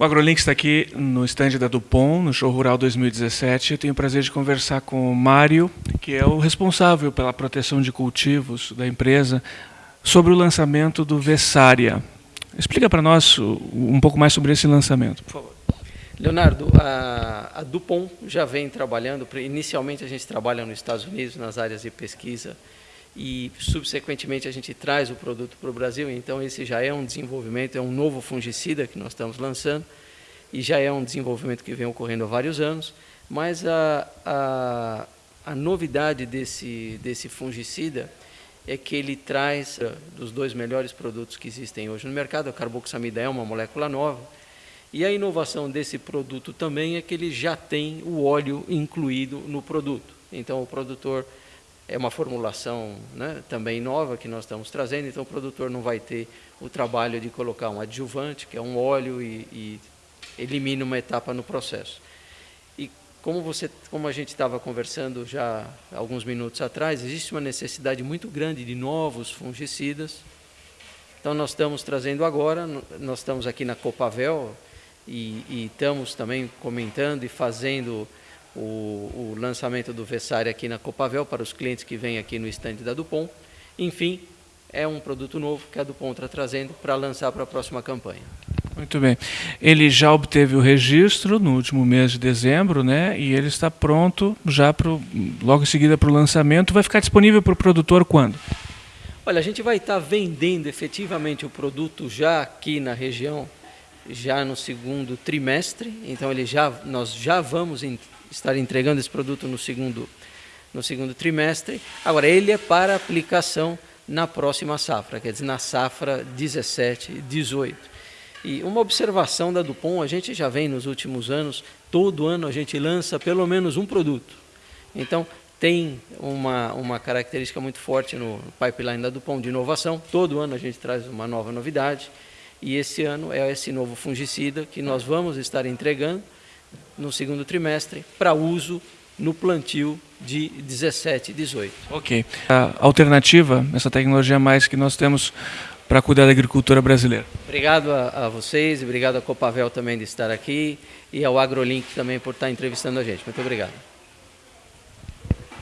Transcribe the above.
O AgroLink está aqui no estande da Dupont, no Show Rural 2017. Eu tenho o prazer de conversar com o Mário, que é o responsável pela proteção de cultivos da empresa, sobre o lançamento do Vessária. Explica para nós um pouco mais sobre esse lançamento, por favor. Leonardo, a, a Dupont já vem trabalhando, inicialmente a gente trabalha nos Estados Unidos, nas áreas de pesquisa, e subsequentemente a gente traz o produto para o Brasil, então esse já é um desenvolvimento, é um novo fungicida que nós estamos lançando, e já é um desenvolvimento que vem ocorrendo há vários anos, mas a, a, a novidade desse, desse fungicida é que ele traz uh, dos dois melhores produtos que existem hoje no mercado, a carboxamida é uma molécula nova, e a inovação desse produto também é que ele já tem o óleo incluído no produto. Então o produtor é uma formulação né, também nova que nós estamos trazendo, então o produtor não vai ter o trabalho de colocar um adjuvante, que é um óleo, e, e elimina uma etapa no processo. E como, você, como a gente estava conversando já alguns minutos atrás, existe uma necessidade muito grande de novos fungicidas. Então nós estamos trazendo agora, nós estamos aqui na Copavel e, e estamos também comentando e fazendo o, o lançamento do Vessária aqui na Copavel para os clientes que vêm aqui no estande da Dupont. Enfim, é um produto novo que a Dupont está trazendo para lançar para a próxima campanha. Muito bem. Ele já obteve o registro no último mês de dezembro, né? E ele está pronto já pro, logo em seguida para o lançamento. Vai ficar disponível para o produtor quando? Olha, a gente vai estar vendendo efetivamente o produto já aqui na região, já no segundo trimestre. Então ele já, nós já vamos estar entregando esse produto no segundo, no segundo trimestre. Agora, ele é para aplicação na próxima safra, quer dizer, na safra 17, 18. E uma observação da Dupont, a gente já vem nos últimos anos, todo ano a gente lança pelo menos um produto. Então, tem uma, uma característica muito forte no pipeline da Dupont de inovação, todo ano a gente traz uma nova novidade, e esse ano é esse novo fungicida que nós vamos estar entregando, no segundo trimestre para uso no plantio de 17 e 18. Ok. A alternativa, essa tecnologia mais que nós temos para cuidar da agricultura brasileira. Obrigado a, a vocês, obrigado a Copavel também de estar aqui e ao AgroLink também por estar entrevistando a gente. Muito obrigado.